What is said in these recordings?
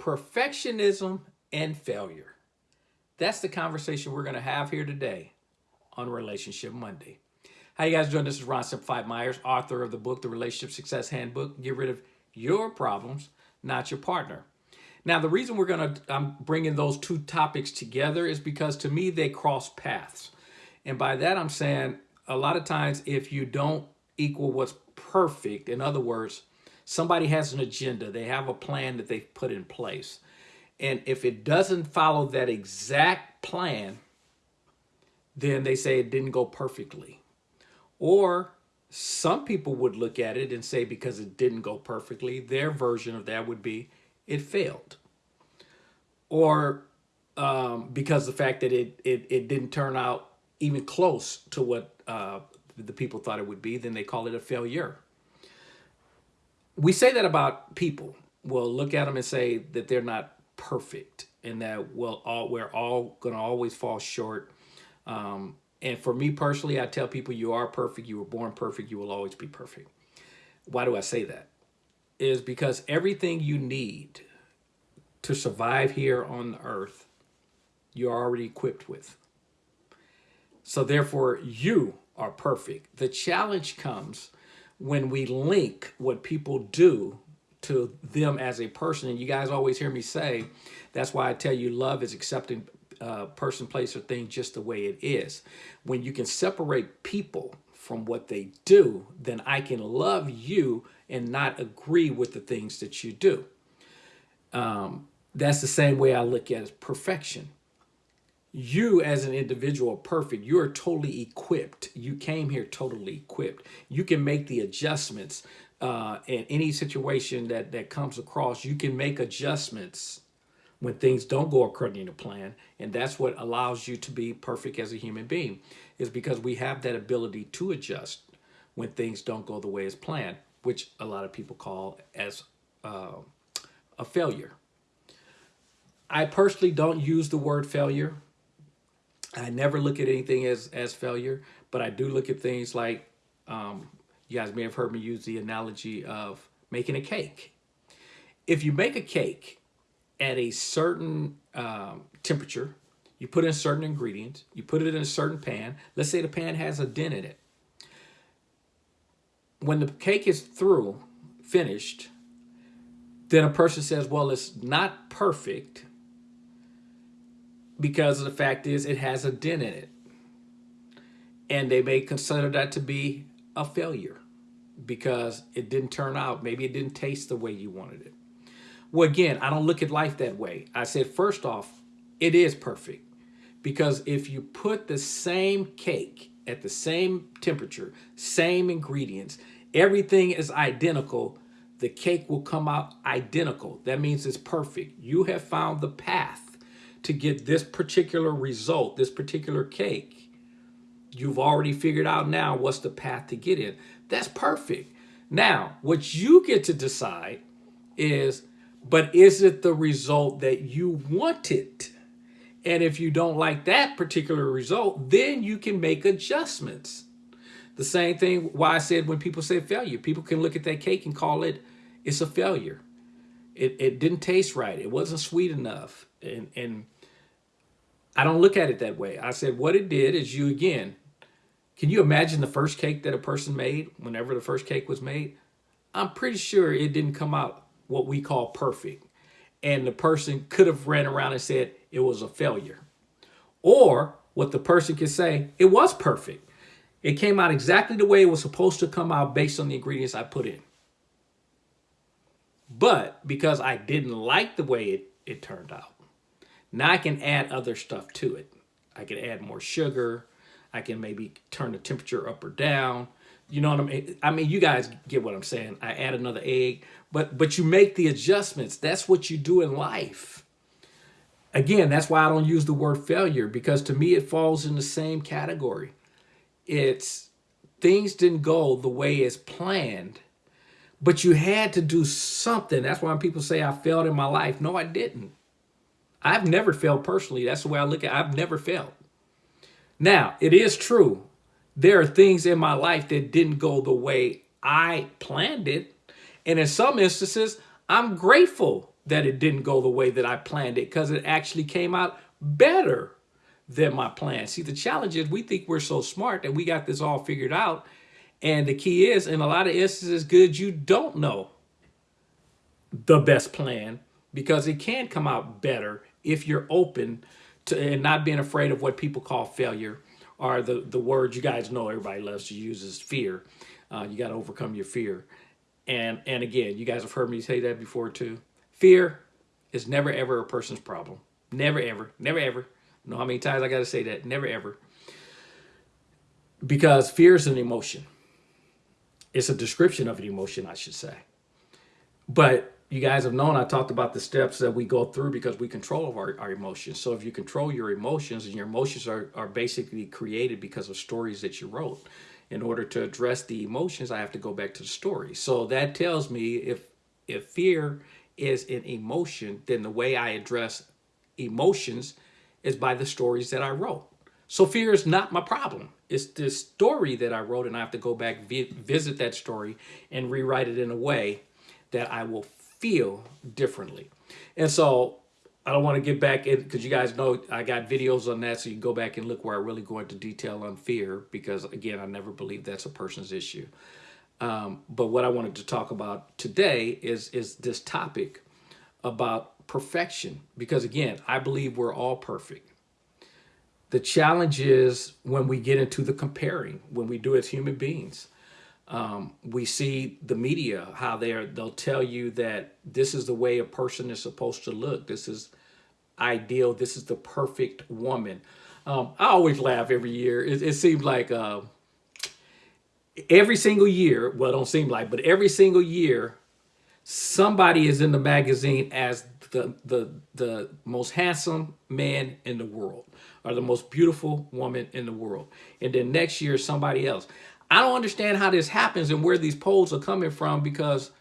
perfectionism and failure. That's the conversation we're going to have here today on Relationship Monday. How you guys doing? This is Ron Simplified Myers, author of the book, The Relationship Success Handbook. Get rid of your problems, not your partner. Now, the reason we're going to, I'm bringing those two topics together is because to me, they cross paths. And by that, I'm saying a lot of times if you don't equal what's perfect, in other words, somebody has an agenda, they have a plan that they've put in place. And if it doesn't follow that exact plan, then they say it didn't go perfectly. Or some people would look at it and say because it didn't go perfectly, their version of that would be it failed. Or um, because the fact that it, it, it didn't turn out even close to what uh, the people thought it would be, then they call it a failure. We say that about people. We'll look at them and say that they're not perfect and that we'll all, we're all going to always fall short. Um, and for me personally, I tell people you are perfect. You were born perfect. You will always be perfect. Why do I say that? Is because everything you need to survive here on the earth, you're already equipped with. So therefore, you are perfect. The challenge comes when we link what people do to them as a person. And you guys always hear me say, that's why I tell you love is accepting uh, person, place, or thing just the way it is. When you can separate people from what they do, then I can love you and not agree with the things that you do. Um, that's the same way I look at perfection you as an individual perfect. You are totally equipped. You came here totally equipped. You can make the adjustments uh, in any situation that, that comes across. You can make adjustments when things don't go according to plan. And that's what allows you to be perfect as a human being is because we have that ability to adjust when things don't go the way as planned, which a lot of people call as uh, a failure. I personally don't use the word failure I never look at anything as, as failure, but I do look at things like, um, you guys may have heard me use the analogy of making a cake. If you make a cake at a certain um, temperature, you put in certain ingredients, you put it in a certain pan, let's say the pan has a dent in it. When the cake is through, finished, then a person says, well, it's not perfect, because the fact is it has a dent in it. And they may consider that to be a failure because it didn't turn out. Maybe it didn't taste the way you wanted it. Well, again, I don't look at life that way. I said, first off, it is perfect because if you put the same cake at the same temperature, same ingredients, everything is identical, the cake will come out identical. That means it's perfect. You have found the path to get this particular result, this particular cake, you've already figured out now what's the path to get in. That's perfect. Now, what you get to decide is, but is it the result that you wanted? And if you don't like that particular result, then you can make adjustments. The same thing why I said when people say failure, people can look at that cake and call it, it's a failure. It, it didn't taste right. It wasn't sweet enough and, and I don't look at it that way. I said what it did is you again, can you imagine the first cake that a person made whenever the first cake was made? I'm pretty sure it didn't come out what we call perfect. And the person could have ran around and said it was a failure. Or what the person could say, it was perfect. It came out exactly the way it was supposed to come out based on the ingredients I put in. But because I didn't like the way it, it turned out, now I can add other stuff to it. I can add more sugar. I can maybe turn the temperature up or down. You know what I mean? I mean, you guys get what I'm saying. I add another egg, but but you make the adjustments. That's what you do in life. Again, that's why I don't use the word failure because to me it falls in the same category. It's things didn't go the way it's planned, but you had to do something. That's why people say I failed in my life. No, I didn't. I've never failed personally. That's the way I look at it. I've never failed. Now, it is true. There are things in my life that didn't go the way I planned it. And in some instances, I'm grateful that it didn't go the way that I planned it because it actually came out better than my plan. See, the challenge is we think we're so smart that we got this all figured out. And the key is, in a lot of instances, good you don't know the best plan because it can come out better if you're open to and not being afraid of what people call failure or the, the word you guys know everybody loves to use is fear. Uh, you got to overcome your fear. And, and again, you guys have heard me say that before too. Fear is never ever a person's problem. Never ever, never ever. know how many times I got to say that? Never ever. Because fear is an emotion. It's a description of an emotion, I should say. But you guys have known I talked about the steps that we go through because we control our, our emotions. So if you control your emotions and your emotions are, are basically created because of stories that you wrote. In order to address the emotions, I have to go back to the story. So that tells me if if fear is an emotion, then the way I address emotions is by the stories that I wrote. So fear is not my problem. It's the story that I wrote and I have to go back, vi visit that story and rewrite it in a way that I will feel differently. And so I don't want to get back in because you guys know I got videos on that. So you can go back and look where I really go into detail on fear because again, I never believe that's a person's issue. Um, but what I wanted to talk about today is, is this topic about perfection. Because again, I believe we're all perfect. The challenge is when we get into the comparing, when we do as human beings. Um, we see the media, how they're, they'll tell you that this is the way a person is supposed to look. This is ideal. This is the perfect woman. Um, I always laugh every year. It, it seems like uh, every single year, well, don't seem like, but every single year, somebody is in the magazine as the, the, the most handsome man in the world or the most beautiful woman in the world. And then next year, somebody else. I don't understand how this happens and where these polls are coming from because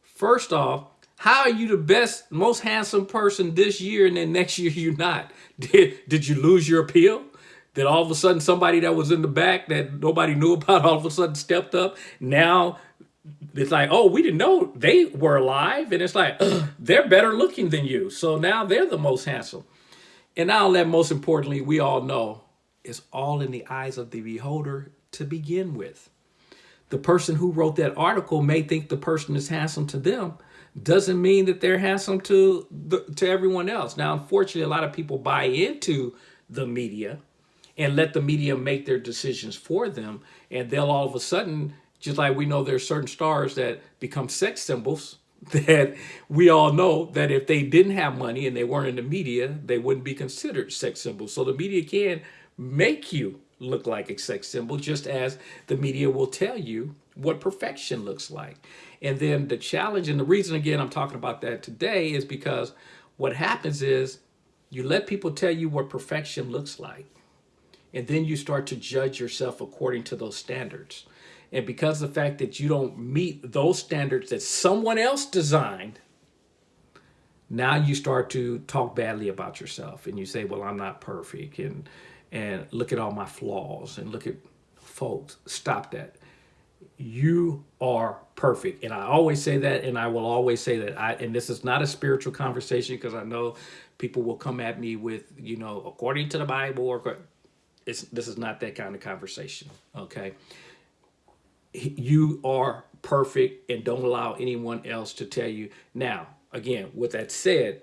first off, how are you the best, most handsome person this year and then next year you're not? Did, did you lose your appeal? Did all of a sudden somebody that was in the back that nobody knew about all of a sudden stepped up? Now it's like, oh, we didn't know they were alive. And it's like, they're better looking than you. So now they're the most handsome. And now that most importantly, we all know it's all in the eyes of the beholder to begin with. The person who wrote that article may think the person is handsome to them, doesn't mean that they're handsome to the, to everyone else. Now, unfortunately, a lot of people buy into the media and let the media make their decisions for them. And they'll all of a sudden, just like we know there's certain stars that become sex symbols, that we all know that if they didn't have money and they weren't in the media, they wouldn't be considered sex symbols. So the media can make you look like a sex symbol, just as the media will tell you what perfection looks like. And then the challenge, and the reason again I'm talking about that today is because what happens is you let people tell you what perfection looks like. And then you start to judge yourself according to those standards. And because the fact that you don't meet those standards that someone else designed, now you start to talk badly about yourself and you say, well, I'm not perfect. And and look at all my flaws and look at folks. Stop that. You are perfect. And I always say that, and I will always say that. I and this is not a spiritual conversation because I know people will come at me with, you know, according to the Bible or it's this is not that kind of conversation. Okay. You are perfect and don't allow anyone else to tell you. Now, again, with that said,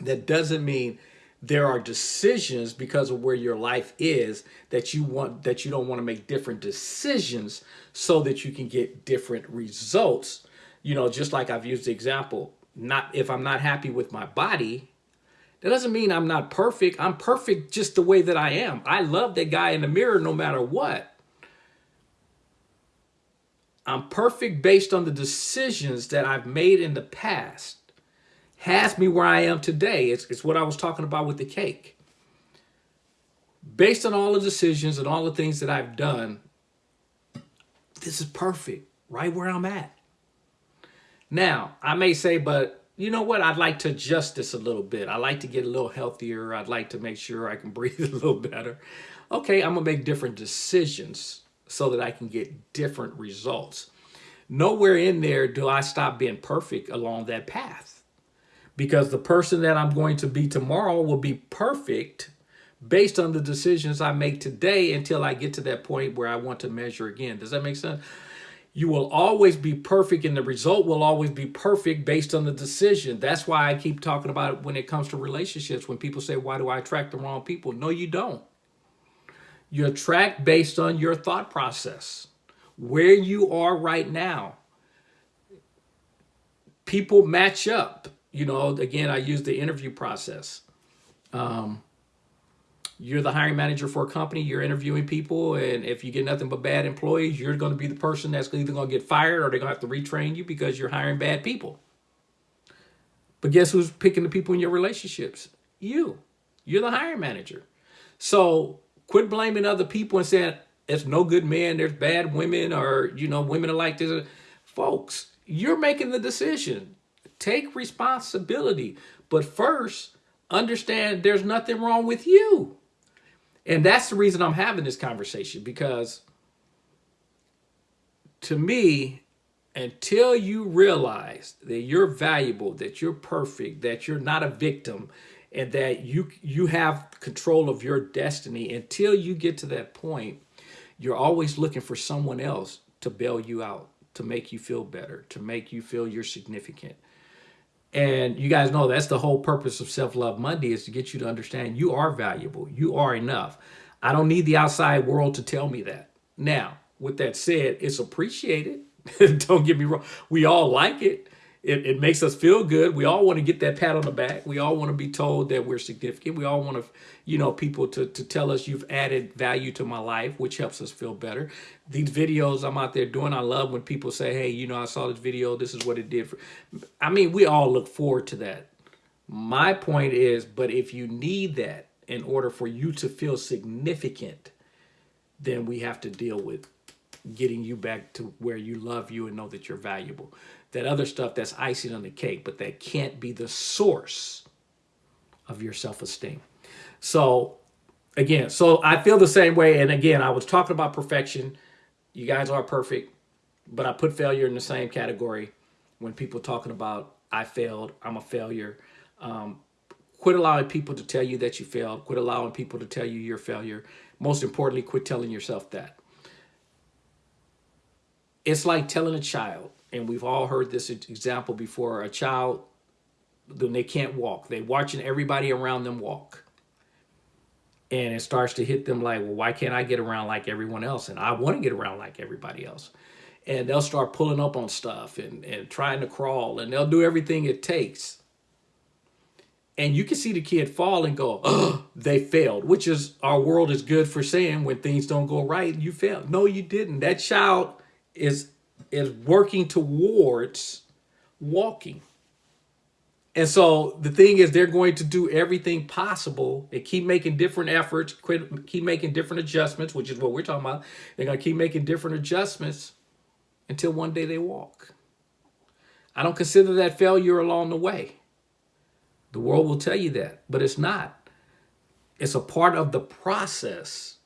that doesn't mean there are decisions because of where your life is that you want that you don't want to make different decisions so that you can get different results. You know just like i've used the example not if i'm not happy with my body that doesn't mean i'm not perfect. I'm perfect just the way that i am. I love that guy in the mirror no matter what. I'm perfect based on the decisions that i've made in the past has me where I am today. It's, it's what I was talking about with the cake. Based on all the decisions and all the things that I've done, this is perfect, right where I'm at. Now, I may say, but you know what? I'd like to adjust this a little bit. I like to get a little healthier. I'd like to make sure I can breathe a little better. Okay, I'm to make different decisions so that I can get different results. Nowhere in there do I stop being perfect along that path. Because the person that I'm going to be tomorrow will be perfect based on the decisions I make today until I get to that point where I want to measure again. Does that make sense? You will always be perfect and the result will always be perfect based on the decision. That's why I keep talking about it when it comes to relationships. When people say, why do I attract the wrong people? No, you don't. You attract based on your thought process, where you are right now. People match up. You know, again, I use the interview process. Um, you're the hiring manager for a company, you're interviewing people, and if you get nothing but bad employees, you're going to be the person that's either going to get fired or they're going to have to retrain you because you're hiring bad people. But guess who's picking the people in your relationships? You. You're the hiring manager. So quit blaming other people and saying, it's no good men, there's bad women, or, you know, women are like this. Folks, you're making the decision. Take responsibility. But first, understand there's nothing wrong with you. And that's the reason I'm having this conversation because to me, until you realize that you're valuable, that you're perfect, that you're not a victim, and that you you have control of your destiny, until you get to that point, you're always looking for someone else to bail you out, to make you feel better, to make you feel you're significant. And you guys know that's the whole purpose of Self-Love Monday is to get you to understand you are valuable. You are enough. I don't need the outside world to tell me that. Now, with that said, it's appreciated. don't get me wrong. We all like it. It. It makes us feel good. We all want to get that pat on the back. We all want to be told that we're significant. We all want to, you know, people to, to tell us you've added value to my life, which helps us feel better. These videos I'm out there doing, I love when people say, hey, you know, I saw this video. This is what it did for. I mean, we all look forward to that. My point is, but if you need that in order for you to feel significant, then we have to deal with getting you back to where you love you and know that you're valuable. That other stuff that's icing on the cake, but that can't be the source of your self-esteem. So again, so I feel the same way. And again, I was talking about perfection. You guys are perfect, but I put failure in the same category when people talking about I failed, I'm a failure. Um, quit allowing people to tell you that you failed. Quit allowing people to tell you you're a failure. Most importantly, quit telling yourself that. It's like telling a child, and we've all heard this example before, a child, when they can't walk, they're watching everybody around them walk. And it starts to hit them like, well, why can't I get around like everyone else? And I want to get around like everybody else. And they'll start pulling up on stuff and, and trying to crawl, and they'll do everything it takes and you can see the kid fall and go, oh, they failed, which is our world is good for saying when things don't go right, you failed. No, you didn't. That child is is working towards walking. And so the thing is they're going to do everything possible and keep making different efforts, quit, keep making different adjustments, which is what we're talking about. They're going to keep making different adjustments until one day they walk. I don't consider that failure along the way. The world will tell you that, but it's not. It's a part of the process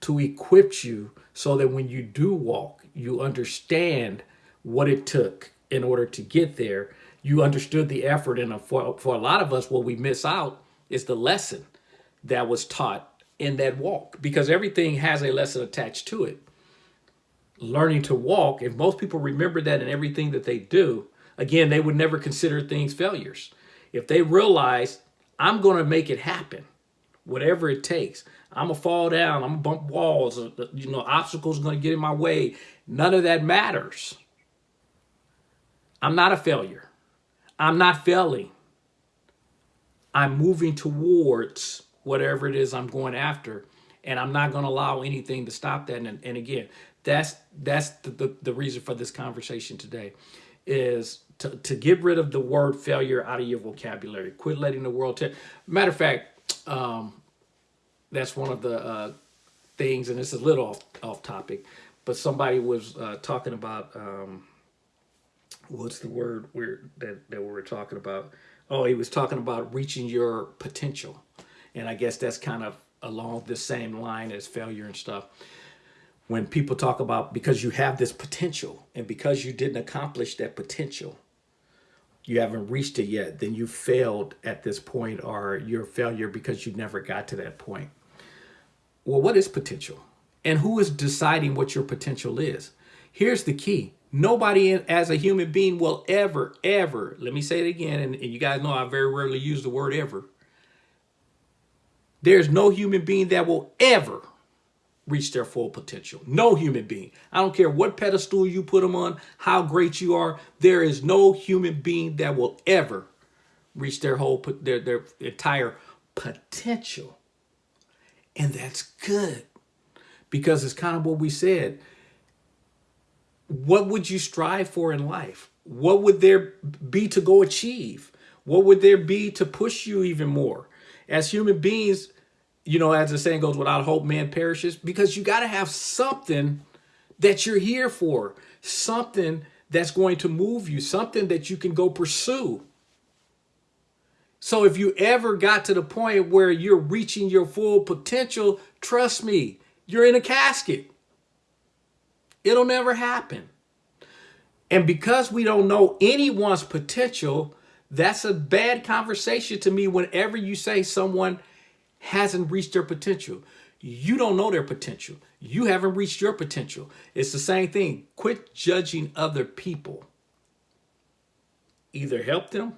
to equip you so that when you do walk, you understand what it took in order to get there. You understood the effort. And uh, for, for a lot of us, what we miss out is the lesson that was taught in that walk because everything has a lesson attached to it. Learning to walk, if most people remember that in everything that they do, again, they would never consider things failures if they realize I'm going to make it happen, whatever it takes, I'm to fall down, I'm to bump walls, uh, you know, obstacles are to get in my way. None of that matters. I'm not a failure. I'm not failing. I'm moving towards whatever it is I'm going after. And I'm not to allow anything to stop that. And, and again, that's that's the, the, the reason for this conversation today is to, to get rid of the word failure out of your vocabulary. Quit letting the world tell. Matter of fact, um, that's one of the uh, things, and this is a little off, off topic, but somebody was uh, talking about, um, what's the word we're, that, that we were talking about? Oh, he was talking about reaching your potential. And I guess that's kind of along the same line as failure and stuff when people talk about because you have this potential and because you didn't accomplish that potential you haven't reached it yet, then you failed at this point or you're a failure because you never got to that point. Well, what is potential? And who is deciding what your potential is? Here's the key. Nobody as a human being will ever, ever, let me say it again, and, and you guys know I very rarely use the word ever. There's no human being that will ever reach their full potential. No human being. I don't care what pedestal you put them on, how great you are. There is no human being that will ever reach their whole their their entire potential. And that's good. Because it's kind of what we said. What would you strive for in life? What would there be to go achieve? What would there be to push you even more? As human beings, you know, as the saying goes, without hope, man perishes, because you got to have something that you're here for, something that's going to move you, something that you can go pursue. So if you ever got to the point where you're reaching your full potential, trust me, you're in a casket. It'll never happen. And because we don't know anyone's potential, that's a bad conversation to me whenever you say someone hasn't reached their potential. You don't know their potential. You haven't reached your potential. It's the same thing. Quit judging other people. Either help them,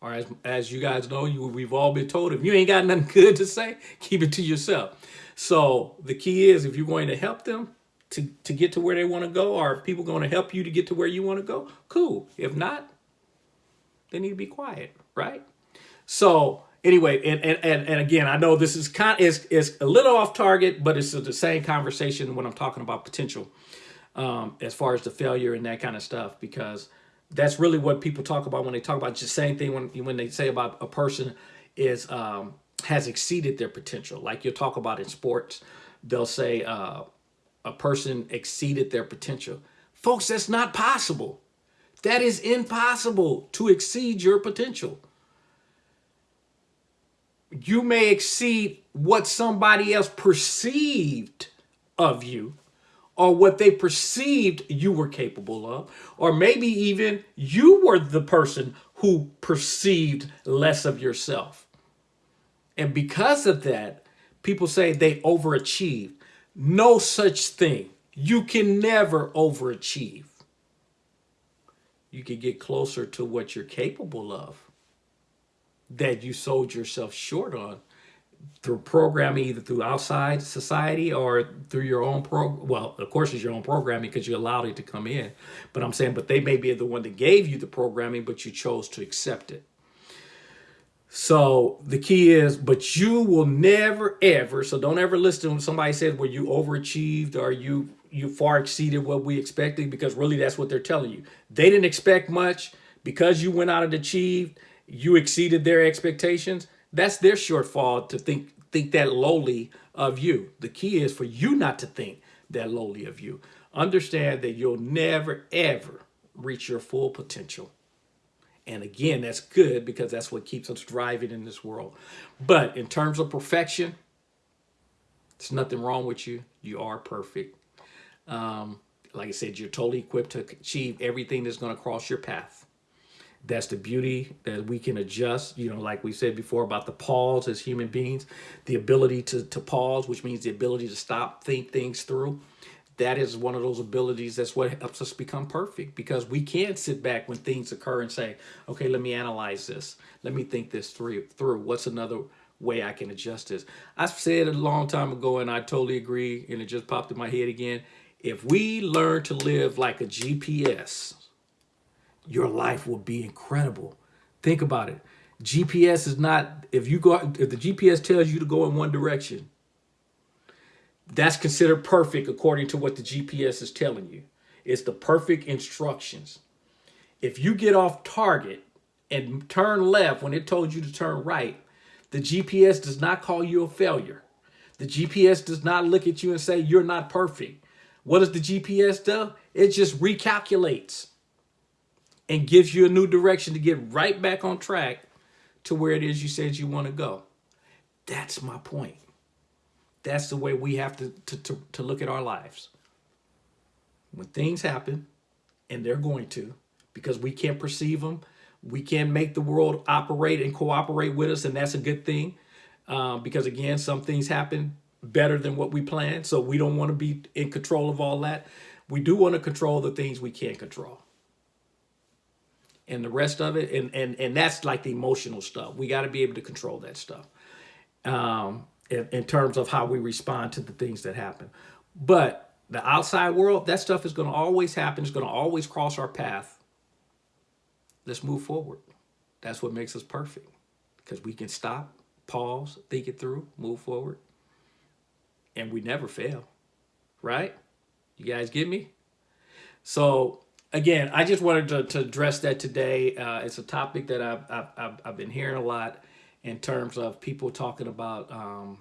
or as, as you guys know, you, we've all been told, if you ain't got nothing good to say, keep it to yourself. So the key is if you're going to help them to, to get to where they want to go, or if people going to help you to get to where you want to go, cool. If not, they need to be quiet, right? So anyway, and, and, and, and again, I know this is kind is, is a little off target, but it's the same conversation when I'm talking about potential um, as far as the failure and that kind of stuff, because that's really what people talk about when they talk about just the same thing when, when they say about a person is um, has exceeded their potential. Like you'll talk about in sports, they'll say uh, a person exceeded their potential. Folks, that's not possible. That is impossible to exceed your potential you may exceed what somebody else perceived of you or what they perceived you were capable of, or maybe even you were the person who perceived less of yourself. And because of that, people say they overachieved. No such thing. You can never overachieve. You can get closer to what you're capable of that you sold yourself short on through programming either through outside society or through your own pro well of course it's your own programming because you allowed it to come in. But i'm saying but they may be the one that gave you the programming but you chose to accept it. So the key is but you will never ever so don't ever listen when somebody says well you overachieved or you you far exceeded what we expected because really that's what they're telling you. They didn't expect much because you went out and achieved you exceeded their expectations, that's their shortfall to think think that lowly of you. The key is for you not to think that lowly of you. Understand that you'll never, ever reach your full potential. And again, that's good because that's what keeps us driving in this world. But in terms of perfection, there's nothing wrong with you. You are perfect. Um, like I said, you're totally equipped to achieve everything that's going to cross your path. That's the beauty that we can adjust, you know, like we said before about the pause as human beings, the ability to, to pause, which means the ability to stop, think things through. That is one of those abilities that's what helps us become perfect because we can sit back when things occur and say, okay, let me analyze this. Let me think this through. through. What's another way I can adjust this? I said a long time ago and I totally agree and it just popped in my head again. If we learn to live like a GPS, your life will be incredible. Think about it. GPS is not, if you go, if the GPS tells you to go in one direction, that's considered perfect according to what the GPS is telling you. It's the perfect instructions. If you get off target and turn left when it told you to turn right, the GPS does not call you a failure. The GPS does not look at you and say, you're not perfect. What does the GPS do? It just recalculates and gives you a new direction to get right back on track to where it is you said you want to go. That's my point. That's the way we have to, to, to, to look at our lives. When things happen, and they're going to, because we can't perceive them, We can't make the world operate and cooperate with us, and that's a good thing. Um, because again, some things happen better than what we planned. So we don't want to be in control of all that. We do want to control the things we can't control. And the rest of it, and and and that's like the emotional stuff. We got to be able to control that stuff. Um, in, in terms of how we respond to the things that happen. But the outside world, that stuff is going to always happen. It's going to always cross our path. Let's move forward. That's what makes us perfect because we can stop, pause, think it through, move forward, and we never fail, right? You guys get me? So again, I just wanted to, to address that today. Uh, it's a topic that I've, I've, I've been hearing a lot in terms of people talking about um,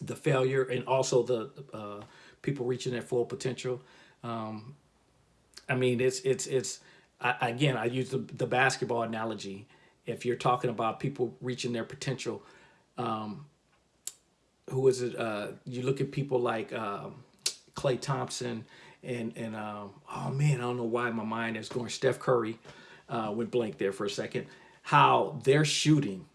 the failure and also the uh, people reaching their full potential. Um, I mean, it's it's it's I, again. I use the, the basketball analogy. If you're talking about people reaching their potential, um, who is it? Uh, you look at people like um, Klay Thompson and and um, oh man, I don't know why my mind is going. Steph Curry uh, went blank there for a second. How they're shooting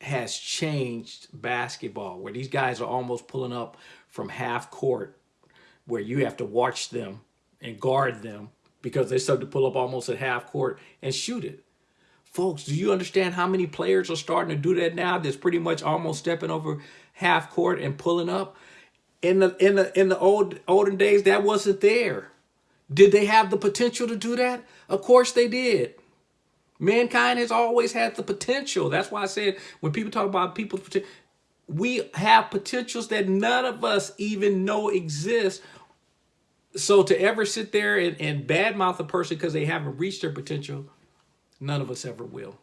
has changed basketball, where these guys are almost pulling up from half court, where you have to watch them and guard them because they start to pull up almost at half court and shoot it. Folks, do you understand how many players are starting to do that now? That's pretty much almost stepping over half court and pulling up. In the in the in the old olden days, that wasn't there. Did they have the potential to do that? Of course they did. Mankind has always had the potential. That's why I said when people talk about people, we have potentials that none of us even know exist. So to ever sit there and, and badmouth a person because they haven't reached their potential, none of us ever will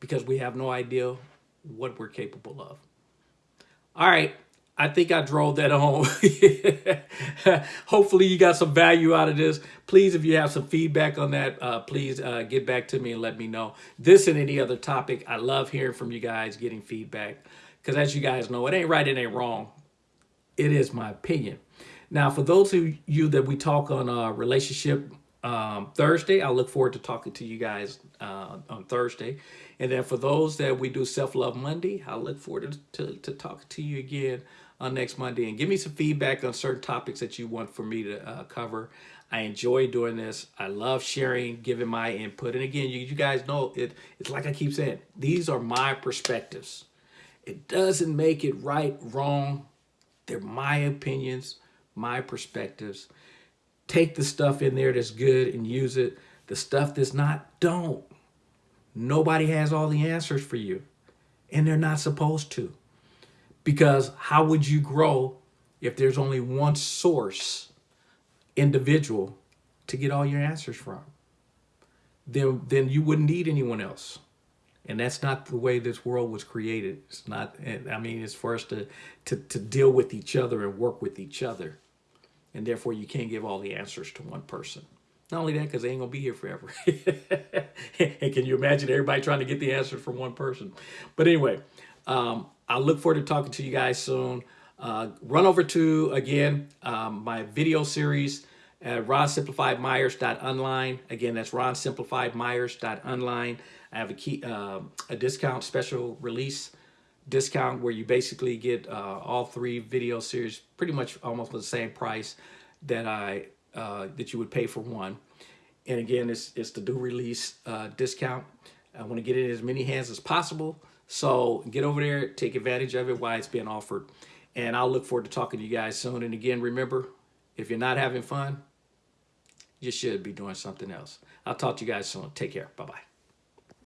because we have no idea what we're capable of. All right. I think I drove that home. Hopefully you got some value out of this. Please, if you have some feedback on that, uh, please uh, get back to me and let me know. This and any other topic, I love hearing from you guys, getting feedback. Because as you guys know, it ain't right, it ain't wrong. It is my opinion. Now, for those of you that we talk on a relationship um, Thursday, I look forward to talking to you guys uh, on Thursday. And then for those that we do Self-Love Monday, I look forward to, to, to talking to you again on next Monday and give me some feedback on certain topics that you want for me to uh, cover. I enjoy doing this. I love sharing, giving my input. And again, you, you guys know it. It's like I keep saying, these are my perspectives. It doesn't make it right, wrong. They're my opinions, my perspectives. Take the stuff in there that's good and use it. The stuff that's not, don't. Nobody has all the answers for you. And they're not supposed to. Because how would you grow if there's only one source, individual, to get all your answers from? Then, then you wouldn't need anyone else. And that's not the way this world was created. It's not, I mean, it's for us to, to, to deal with each other and work with each other. And therefore, you can't give all the answers to one person. Not only that, because they ain't to be here forever. and can you imagine everybody trying to get the answers from one person? But anyway, um, I look forward to talking to you guys soon. Uh, run over to, again, um, my video series at ronsimplifiedmyers.online. Again, that's ronsimplifiedmyers.online. I have a key, uh, a discount special release discount where you basically get uh, all three video series pretty much almost for the same price that I uh, that you would pay for one. And again, it's, it's the due release uh, discount. I want to get it in as many hands as possible. So get over there, take advantage of it while it's being offered. And I'll look forward to talking to you guys soon. And again, remember, if you're not having fun, you should be doing something else. I'll talk to you guys soon. Take care. Bye-bye.